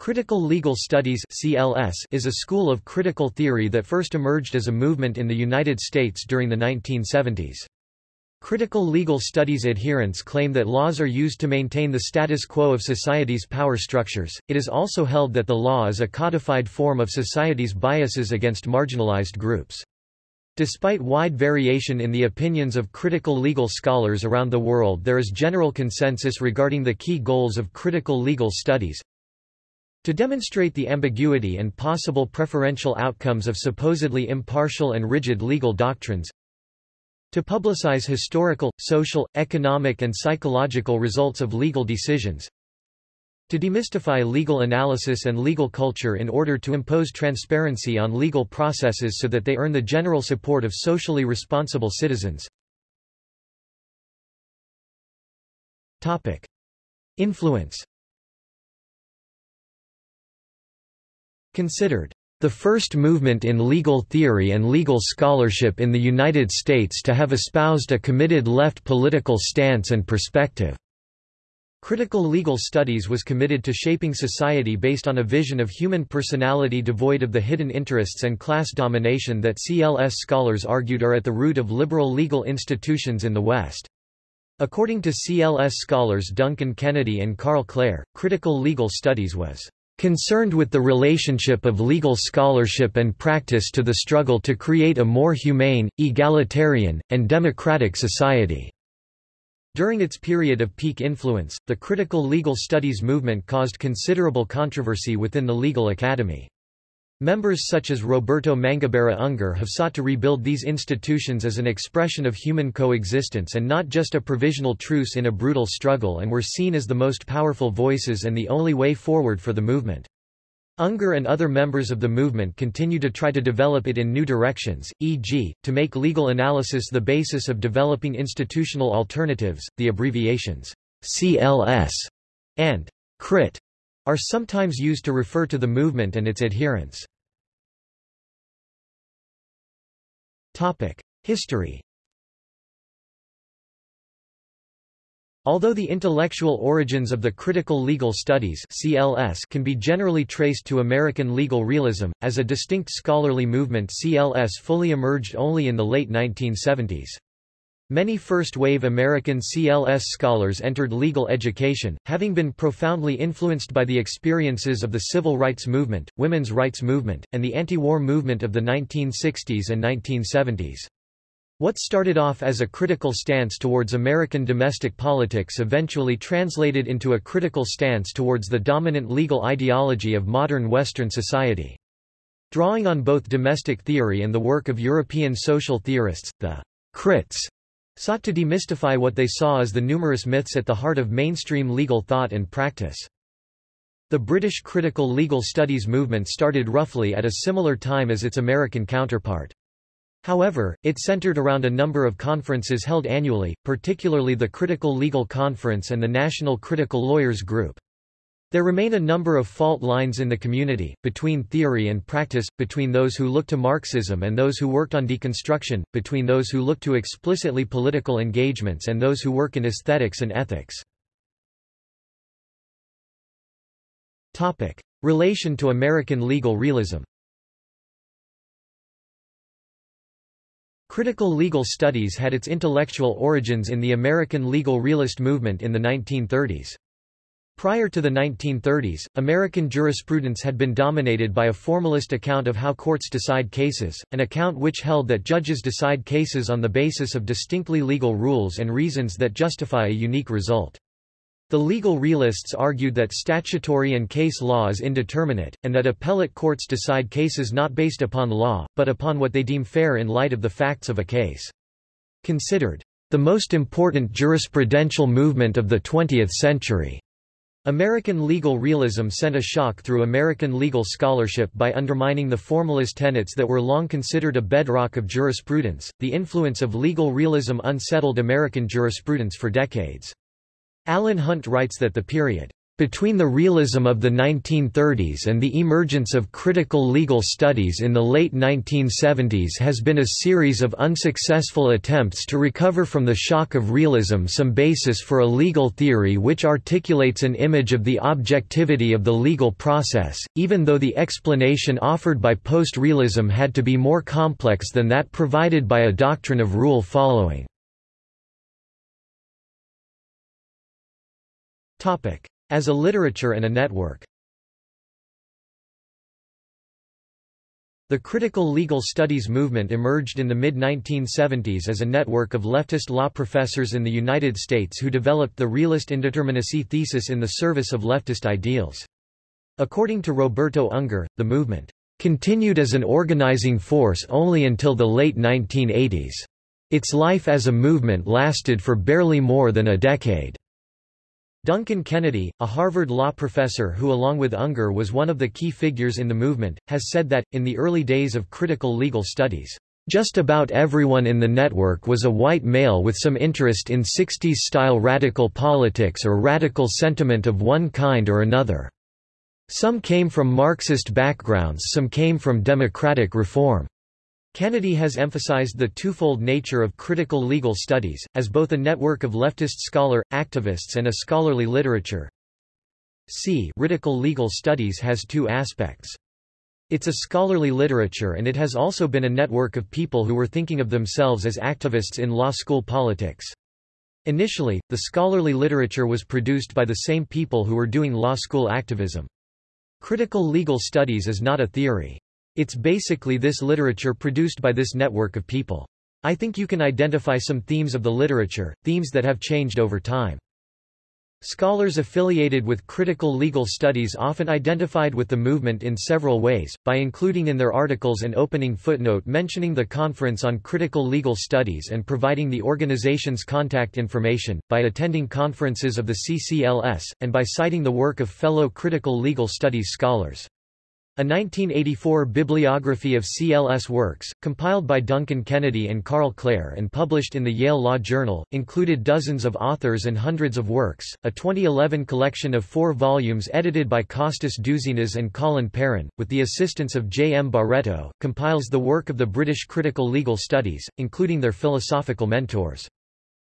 Critical Legal Studies CLS is a school of critical theory that first emerged as a movement in the United States during the 1970s. Critical legal studies adherents claim that laws are used to maintain the status quo of society's power structures. It is also held that the law is a codified form of society's biases against marginalized groups. Despite wide variation in the opinions of critical legal scholars around the world there is general consensus regarding the key goals of critical legal studies, to demonstrate the ambiguity and possible preferential outcomes of supposedly impartial and rigid legal doctrines, to publicize historical, social, economic and psychological results of legal decisions, to demystify legal analysis and legal culture in order to impose transparency on legal processes so that they earn the general support of socially responsible citizens. Topic. Influence Considered the first movement in legal theory and legal scholarship in the United States to have espoused a committed left political stance and perspective. Critical legal studies was committed to shaping society based on a vision of human personality devoid of the hidden interests and class domination that CLS scholars argued are at the root of liberal legal institutions in the West. According to CLS scholars Duncan Kennedy and Karl Klare, critical legal studies was concerned with the relationship of legal scholarship and practice to the struggle to create a more humane, egalitarian, and democratic society. During its period of peak influence, the critical legal studies movement caused considerable controversy within the legal academy. Members such as Roberto Mangabeira Unger have sought to rebuild these institutions as an expression of human coexistence and not just a provisional truce in a brutal struggle and were seen as the most powerful voices and the only way forward for the movement. Unger and other members of the movement continue to try to develop it in new directions, e.g., to make legal analysis the basis of developing institutional alternatives. The abbreviations CLS and CRIT are sometimes used to refer to the movement and its adherents. History Although the intellectual origins of the critical legal studies CLS can be generally traced to American legal realism, as a distinct scholarly movement CLS fully emerged only in the late 1970s. Many first-wave American CLS scholars entered legal education, having been profoundly influenced by the experiences of the civil rights movement, women's rights movement, and the anti-war movement of the 1960s and 1970s. What started off as a critical stance towards American domestic politics eventually translated into a critical stance towards the dominant legal ideology of modern Western society. Drawing on both domestic theory and the work of European social theorists, the crits sought to demystify what they saw as the numerous myths at the heart of mainstream legal thought and practice. The British critical legal studies movement started roughly at a similar time as its American counterpart. However, it centered around a number of conferences held annually, particularly the Critical Legal Conference and the National Critical Lawyers Group. There remain a number of fault lines in the community, between theory and practice, between those who look to Marxism and those who worked on deconstruction, between those who look to explicitly political engagements and those who work in aesthetics and ethics. Topic. Relation to American legal realism Critical legal studies had its intellectual origins in the American legal realist movement in the 1930s. Prior to the 1930s, American jurisprudence had been dominated by a formalist account of how courts decide cases, an account which held that judges decide cases on the basis of distinctly legal rules and reasons that justify a unique result. The legal realists argued that statutory and case law is indeterminate, and that appellate courts decide cases not based upon law, but upon what they deem fair in light of the facts of a case. Considered the most important jurisprudential movement of the 20th century. American legal realism sent a shock through American legal scholarship by undermining the formalist tenets that were long considered a bedrock of jurisprudence. The influence of legal realism unsettled American jurisprudence for decades. Alan Hunt writes that the period Between the realism of the 1930s and the emergence of critical legal studies in the late 1970s has been a series of unsuccessful attempts to recover from the shock of realism some basis for a legal theory which articulates an image of the objectivity of the legal process, even though the explanation offered by post-realism had to be more complex than that provided by a doctrine of rule following. As a literature and a network. The critical legal studies movement emerged in the mid-1970s as a network of leftist law professors in the United States who developed the realist indeterminacy thesis in the service of leftist ideals. According to Roberto Unger, the movement continued as an organizing force only until the late 1980s. Its life as a movement lasted for barely more than a decade. Duncan Kennedy, a Harvard law professor who along with Unger was one of the key figures in the movement, has said that, in the early days of critical legal studies, just about everyone in the network was a white male with some interest in 60s-style radical politics or radical sentiment of one kind or another. Some came from Marxist backgrounds some came from democratic reform. Kennedy has emphasized the twofold nature of critical legal studies, as both a network of leftist scholar, activists and a scholarly literature. C. Critical legal studies has two aspects. It's a scholarly literature and it has also been a network of people who were thinking of themselves as activists in law school politics. Initially, the scholarly literature was produced by the same people who were doing law school activism. Critical legal studies is not a theory. It's basically this literature produced by this network of people. I think you can identify some themes of the literature, themes that have changed over time. Scholars affiliated with critical legal studies often identified with the movement in several ways, by including in their articles an opening footnote mentioning the Conference on Critical Legal Studies and providing the organization's contact information, by attending conferences of the CCLS, and by citing the work of fellow critical legal studies scholars. A 1984 bibliography of CLS works, compiled by Duncan Kennedy and Karl Klare and published in the Yale Law Journal, included dozens of authors and hundreds of works. A 2011 collection of four volumes edited by Kostas Douzinas and Colin Perrin, with the assistance of J. M. Barreto, compiles the work of the British critical legal studies, including their philosophical mentors.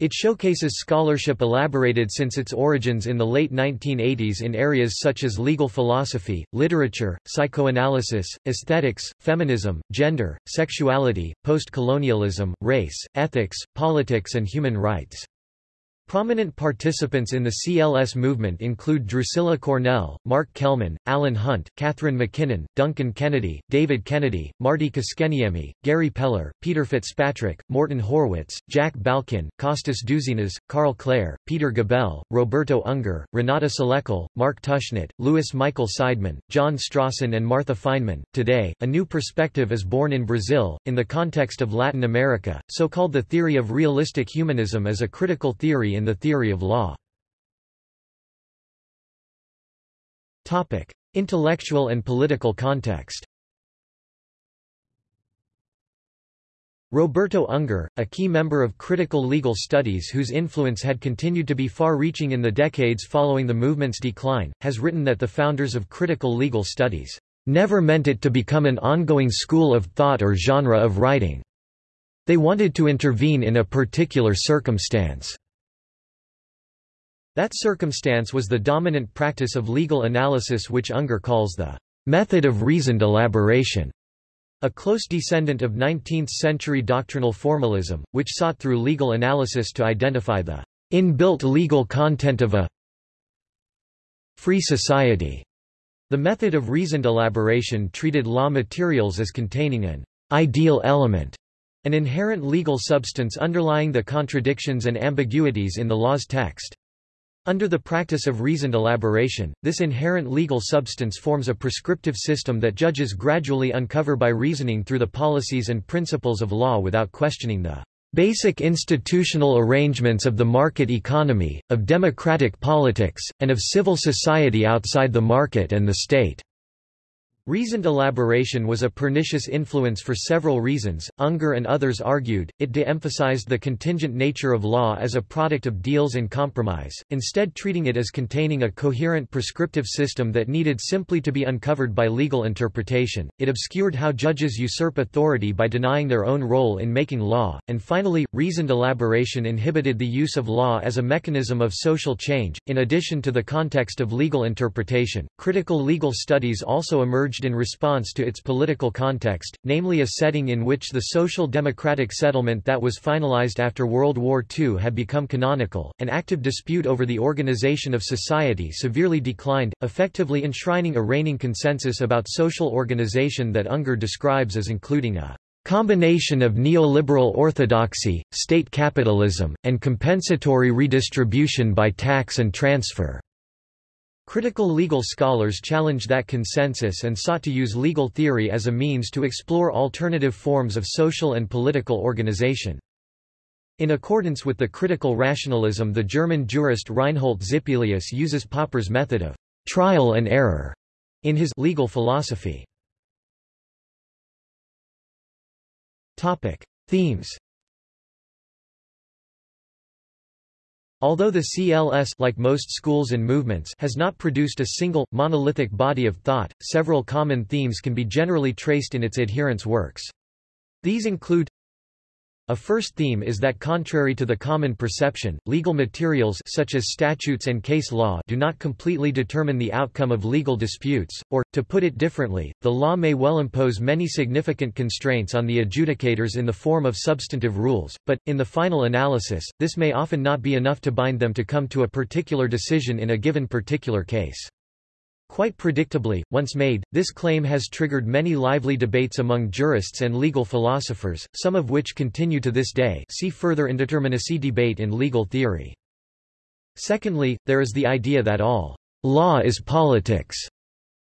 It showcases scholarship elaborated since its origins in the late 1980s in areas such as legal philosophy, literature, psychoanalysis, aesthetics, feminism, gender, sexuality, post-colonialism, race, ethics, politics and human rights. Prominent participants in the CLS movement include Drusilla Cornell, Mark Kelman, Alan Hunt, Catharine MacKinnon, Duncan Kennedy, David Kennedy, Martti Koskenniemi, Gary Peller, Peter Fitzpatrick, Morton Horwitz, Jack Balkin, Kostas Douzinas, Karl Klare, Peter Gabel, Roberto Unger, Renata Salecl, Mark Tushnet, Louis Michael Seidman, John Strawson and Martha Fineman. Today, a new perspective is born in Brazil, in the context of Latin America, so-called the theory of realistic humanism as a critical theory in the theory of law. Topic: Intellectual and political context. Roberto Unger, a key member of critical legal studies whose influence had continued to be far-reaching in the decades following the movement's decline, has written that the founders of critical legal studies never meant it to become an ongoing school of thought or genre of writing. They wanted to intervene in a particular circumstance. That circumstance was the dominant practice of legal analysis which Unger calls the method of reasoned elaboration, a close descendant of 19th-century doctrinal formalism, which sought through legal analysis to identify the inbuilt legal content of a free society. The method of reasoned elaboration treated law materials as containing an ideal element, an inherent legal substance underlying the contradictions and ambiguities in the law's text. Under the practice of reasoned elaboration, this inherent legal substance forms a prescriptive system that judges gradually uncover by reasoning through the policies and principles of law without questioning the basic institutional arrangements of the market economy, of democratic politics, and of civil society outside the market and the state. Reasoned elaboration was a pernicious influence for several reasons. Unger and others argued, it de-emphasized the contingent nature of law as a product of deals and compromise, instead treating it as containing a coherent prescriptive system that needed simply to be uncovered by legal interpretation. It obscured how judges usurp authority by denying their own role in making law, and finally, reasoned elaboration inhibited the use of law as a mechanism of social change. In addition to the context of legal interpretation, critical legal studies also emerged emerged in response to its political context, namely a setting in which the social democratic settlement that was finalized after World War II had become canonical. An active dispute over the organization of society severely declined, effectively enshrining a reigning consensus about social organization that Unger describes as including a combination of neoliberal orthodoxy, state capitalism, and compensatory redistribution by tax and transfer. Critical legal scholars challenged that consensus and sought to use legal theory as a means to explore alternative forms of social and political organization. In accordance with the critical rationalism the German jurist Reinhold Zippelius uses Popper's method of trial and error in his legal philosophy. Topic. Themes Although the CLS like most schools and movements has not produced a single, monolithic body of thought, several common themes can be generally traced in its adherents' works. These include a first theme is that contrary to the common perception, legal materials such as statutes and case law do not completely determine the outcome of legal disputes, or, to put it differently, the law may well impose many significant constraints on the adjudicators in the form of substantive rules, but, in the final analysis, this may often not be enough to bind them to come to a particular decision in a given particular case. Quite predictably, once made, this claim has triggered many lively debates among jurists and legal philosophers, some of which continue to this day see further indeterminacy debate in legal theory. Secondly, there is the idea that all law is politics.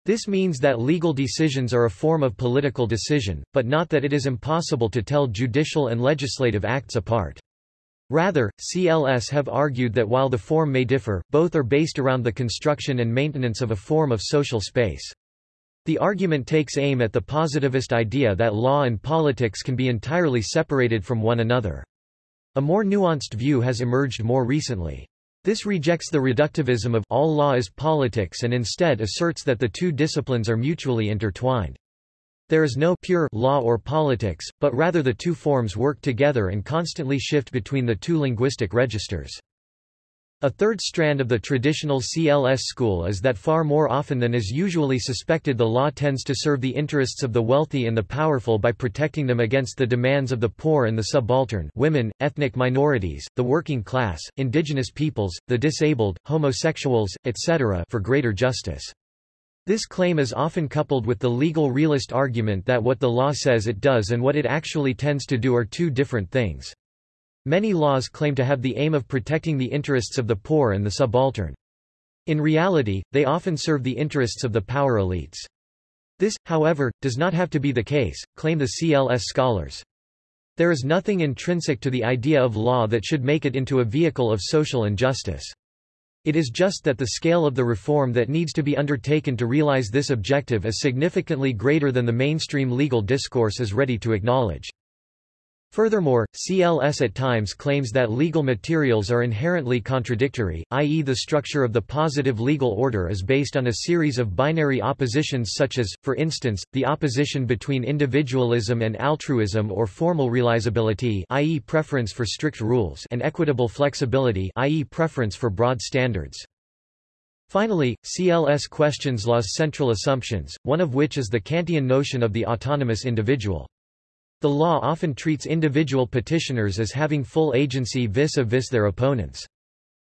This means that legal decisions are a form of political decision, but not that it is impossible to tell judicial and legislative acts apart. Rather, CLS have argued that while the form may differ, both are based around the construction and maintenance of a form of social space. The argument takes aim at the positivist idea that law and politics can be entirely separated from one another. A more nuanced view has emerged more recently. This rejects the reductivism of all law is politics and instead asserts that the two disciplines are mutually intertwined. There is no pure law or politics, but rather the two forms work together and constantly shift between the two linguistic registers. A third strand of the traditional CLS school is that far more often than is usually suspected the law tends to serve the interests of the wealthy and the powerful by protecting them against the demands of the poor and the subaltern women, ethnic minorities, the working class, indigenous peoples, the disabled, homosexuals, etc. for greater justice. This claim is often coupled with the legal realist argument that what the law says it does and what it actually tends to do are two different things. Many laws claim to have the aim of protecting the interests of the poor and the subaltern. In reality, they often serve the interests of the power elites. This, however, does not have to be the case, claim the CLS scholars. There is nothing intrinsic to the idea of law that should make it into a vehicle of social injustice. It is just that the scale of the reform that needs to be undertaken to realize this objective is significantly greater than the mainstream legal discourse is ready to acknowledge. Furthermore, CLS at times claims that legal materials are inherently contradictory, i.e. the structure of the positive legal order is based on a series of binary oppositions such as, for instance, the opposition between individualism and altruism or formal realizability i.e. preference for strict rules and equitable flexibility i.e. preference for broad standards. Finally, CLS questions law's central assumptions, one of which is the Kantian notion of the autonomous individual. The law often treats individual petitioners as having full agency vis-a-vis -vis their opponents.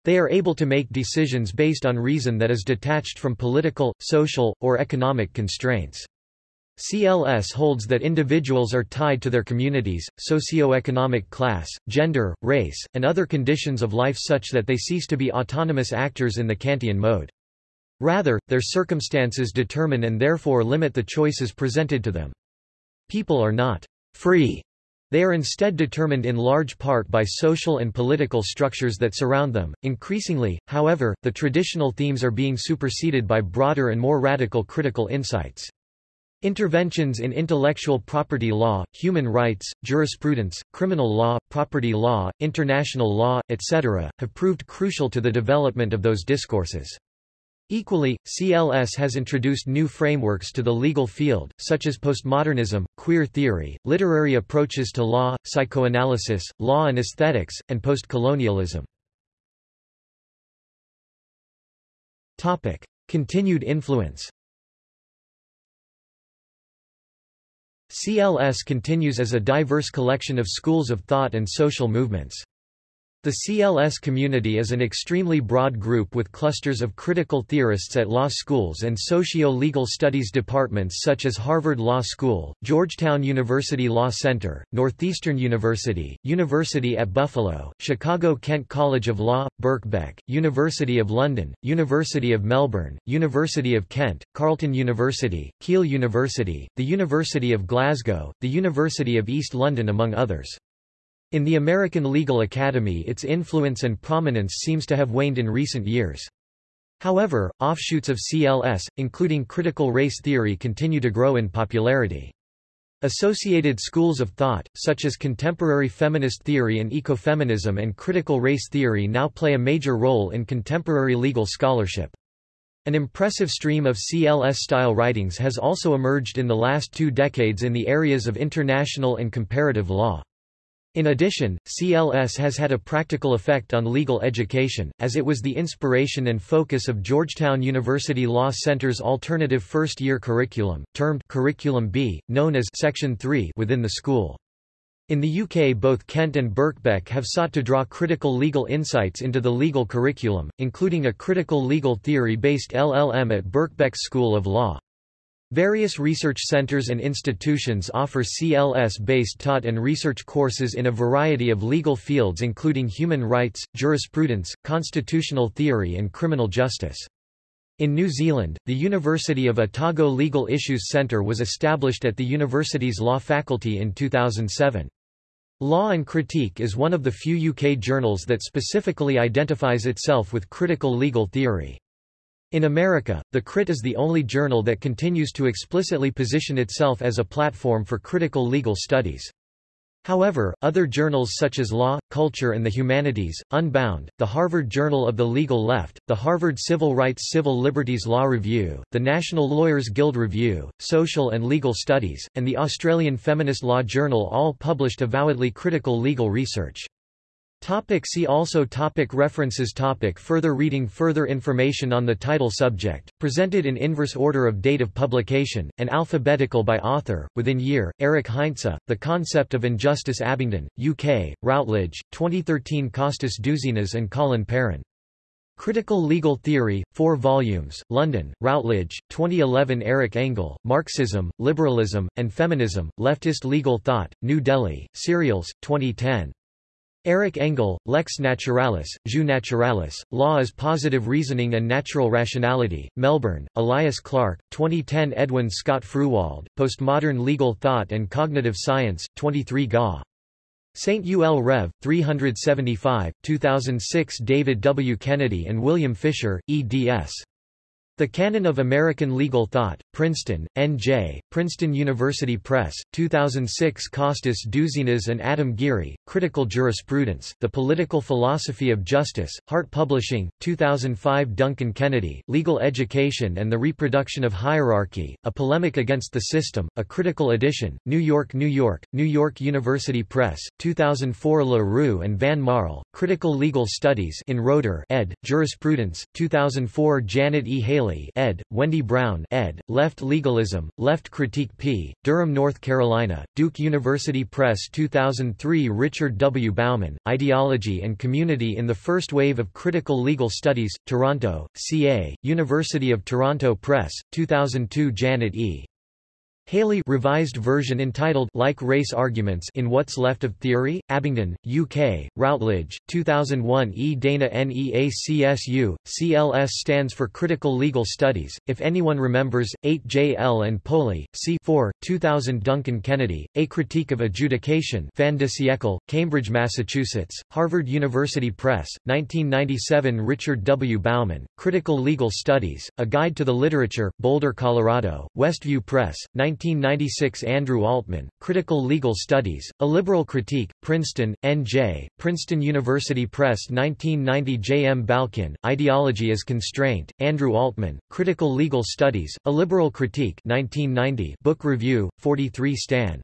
They are able to make decisions based on reason that is detached from political, social, or economic constraints. CLS holds that individuals are tied to their communities, socio-economic class, gender, race, and other conditions of life such that they cease to be autonomous actors in the Kantian mode. Rather, their circumstances determine and therefore limit the choices presented to them. People are not free. They are instead determined in large part by social and political structures that surround them. Increasingly, however, the traditional themes are being superseded by broader and more radical critical insights. Interventions in intellectual property law, human rights, jurisprudence, criminal law, property law, international law, etc., have proved crucial to the development of those discourses. Equally, CLS has introduced new frameworks to the legal field, such as postmodernism, queer theory, literary approaches to law, psychoanalysis, law and aesthetics, and postcolonialism. Continued influence CLS continues as a diverse collection of schools of thought and social movements. The CLS community is an extremely broad group with clusters of critical theorists at law schools and socio-legal studies departments such as Harvard Law School, Georgetown University Law Center, Northeastern University, University at Buffalo, Chicago-Kent College of Law, Birkbeck, University of London, University of Melbourne, University of Kent, Carleton University, Keele University, the University of Glasgow, the University of East London among others. In the American Legal Academy its influence and prominence seems to have waned in recent years. However, offshoots of CLS, including critical race theory continue to grow in popularity. Associated schools of thought, such as contemporary feminist theory and ecofeminism and critical race theory now play a major role in contemporary legal scholarship. An impressive stream of CLS-style writings has also emerged in the last two decades in the areas of international and comparative law. In addition, CLS has had a practical effect on legal education, as it was the inspiration and focus of Georgetown University Law Center's alternative first-year curriculum, termed Curriculum B, known as Section 3 within the school. In the UK both Kent and Birkbeck have sought to draw critical legal insights into the legal curriculum, including a critical legal theory-based LLM at Birkbeck's School of Law. Various research centers and institutions offer CLS-based taught and research courses in a variety of legal fields including human rights, jurisprudence, constitutional theory and criminal justice. In New Zealand, the University of Otago Legal Issues Centre was established at the university's law faculty in 2007. Law and Critique is one of the few UK journals that specifically identifies itself with critical legal theory. In America, The Crit is the only journal that continues to explicitly position itself as a platform for critical legal studies. However, other journals such as Law, Culture and the Humanities, Unbound, the Harvard Journal of the Legal Left, the Harvard Civil Rights Civil Liberties Law Review, the National Lawyers Guild Review, Social and Legal Studies, and the Australian Feminist Law Journal all published avowedly critical legal research. Topic see also topic References topic Further reading Further information on the title subject, presented in inverse order of date of publication, and alphabetical by author, within year, Eric Heinze, The Concept of Injustice Abingdon, UK, Routledge, 2013 Costas Douzinas and Colin Perrin. Critical Legal Theory, 4 volumes, London, Routledge, 2011 Eric Engle, Marxism, Liberalism, and Feminism, Leftist Legal Thought, New Delhi, Serials, 2010. Eric Engle, Lex Naturalis, Jus Naturalis, Law as Positive Reasoning and Natural Rationality, Melbourne, Elias Clark, 2010 Edwin Scott Fruehwald, Postmodern Legal Thought and Cognitive Science, 23 Ga. St. Ul Rev. 375, 2006 David W. Kennedy and William Fisher, eds. The Canon of American Legal Thought, Princeton, N.J., Princeton University Press, 2006 Costas Douzinas and Adam Geary, Critical Jurisprudence, The Political Philosophy of Justice, Hart Publishing, 2005 Duncan Kennedy, Legal Education and the Reproduction of Hierarchy, A Polemic Against the System, A Critical Edition, New York, New York, New York University Press, 2004 La Rue and Van Marle, Critical Legal Studies in Roeder ed., Jurisprudence, 2004 Janet E. Halley ed., Wendy Brown ed., Left Legalism, Left Critique p. Durham, North Carolina, Duke University Press 2003 Richard W. Bauman, Ideology and Community in the First Wave of Critical Legal Studies, Toronto, CA, University of Toronto Press, 2002 Janet E. Halley revised version entitled Like Race Arguments in What's Left of Theory, Abingdon, UK, Routledge, 2001 E. Dana NEACSU, CLS stands for Critical Legal Studies, If Anyone Remembers, 8 J. L. and Poli, c. 4, 2000 Duncan Kennedy, A Critique of Adjudication Fin de Cambridge, Massachusetts, Harvard University Press, 1997 Richard W. Bauman, Critical Legal Studies, A Guide to the Literature, Boulder, Colorado, Westview Press, 19 1996 Andrew Altman, Critical Legal Studies, A Liberal Critique, Princeton, N.J., Princeton University Press 1990 J. M. Balkin, Ideology as Constraint, Andrew Altman, Critical Legal Studies, A Liberal Critique 1990 Book Review, 43 Stan.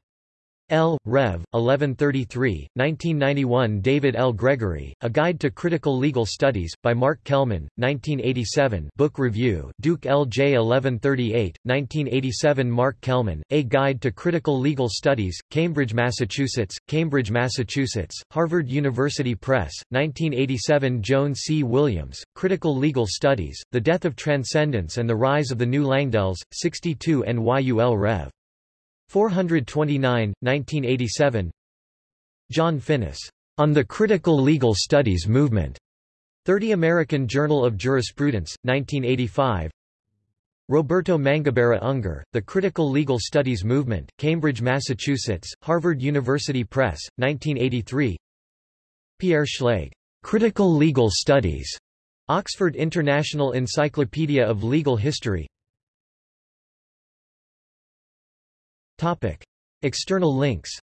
L. Rev. 1133, 1991 David L. Gregory, A Guide to Critical Legal Studies, by Mark Kelman, 1987 Book Review Duke L. J. 1138, 1987 Mark Kelman, A Guide to Critical Legal Studies, Cambridge, Massachusetts, Cambridge, Massachusetts, Harvard University Press, 1987 Joan C. Williams, Critical Legal Studies, The Death of Transcendence and the Rise of the New Langdells, 62 NYUL Rev. 429, 1987 John Finnis. On the Critical Legal Studies Movement. 30 American Journal of Jurisprudence, 1985 Roberto Mangabeira Unger, The Critical Legal Studies Movement, Cambridge, Massachusetts, Harvard University Press, 1983 Pierre Schlegel. Critical Legal Studies. Oxford International Encyclopedia of Legal History Topic. External links